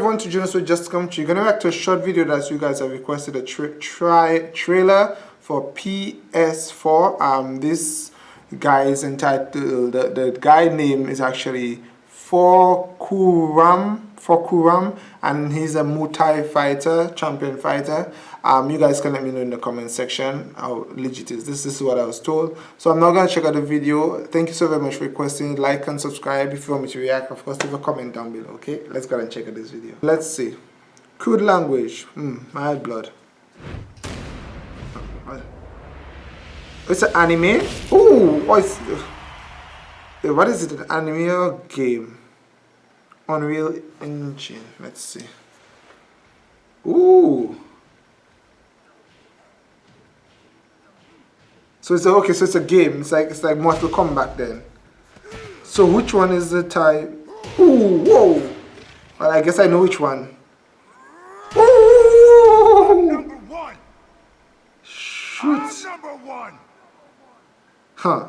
everyone to join us for Just Come True. You're gonna react to a short video that you guys have requested a tra try trailer for PS4. Um, this guy is entitled the, the guy name is actually Forkuram Forkuram and he's a Muay fighter, champion fighter. Um, you guys can let me know in the comment section how legit is this. This is what I was told. So I'm not gonna check out the video. Thank you so very much for requesting. Like and subscribe if you want me to react. Of course, leave a comment down below. Okay, let's go and check out this video. Let's see. Crude language. Hmm, my blood. It's an anime. Ooh, what is? What is it? An anime or game? Unreal Engine. Let's see. Ooh. So it's a, okay. So it's a game. It's like it's like Mortal Kombat then. So which one is the type? Ooh, whoa. Well, I guess I know which one. Ooh. Number one. Shoot. number one. Huh.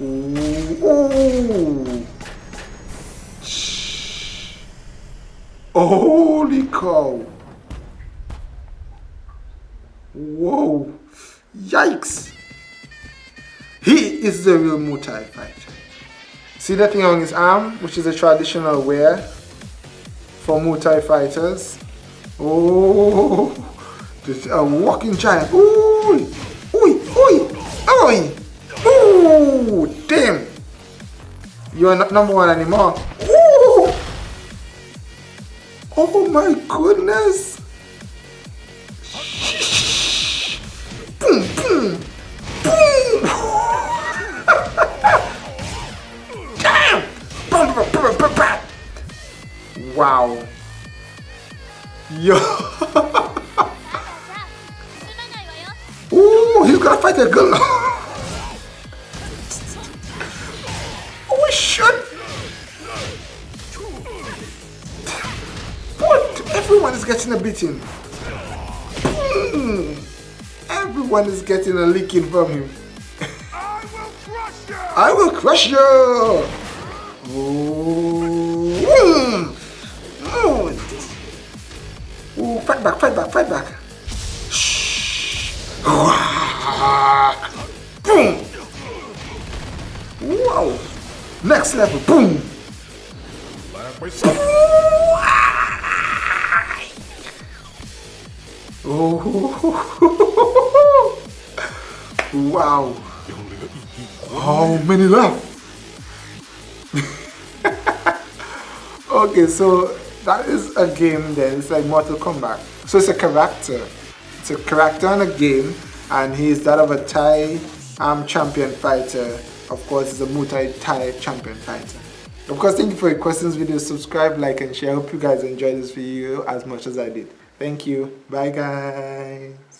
Ooh. Holy cow. Whoa. Yikes. He is the real Muay fighter. See that thing on his arm, which is a traditional wear for Muay fighters. Oh, this a walking giant. Ooh, You're not number one anymore. Ooh. Oh my goodness. boom, boom, boom. damn. Wow. Yo. Ooh, he's gonna fight a girl. Everyone is getting a beating. Hmm. Everyone is getting a licking from him. I will crush you! I will crush you! Ooh. Ooh, fight back, fight back, fight back. Shh. Boom! Wow! Next level, boom! Oh, wow. How many left? okay, so that is a game then. It's like Mortal Kombat. So it's a character. It's a character in a game and he's that of a Thai um, champion fighter. Of course, he's a Muay Thai champion fighter. Of course, thank you for your questions, video. Subscribe, like, and share. I hope you guys enjoyed this video as much as I did. Thank you. Bye, guys.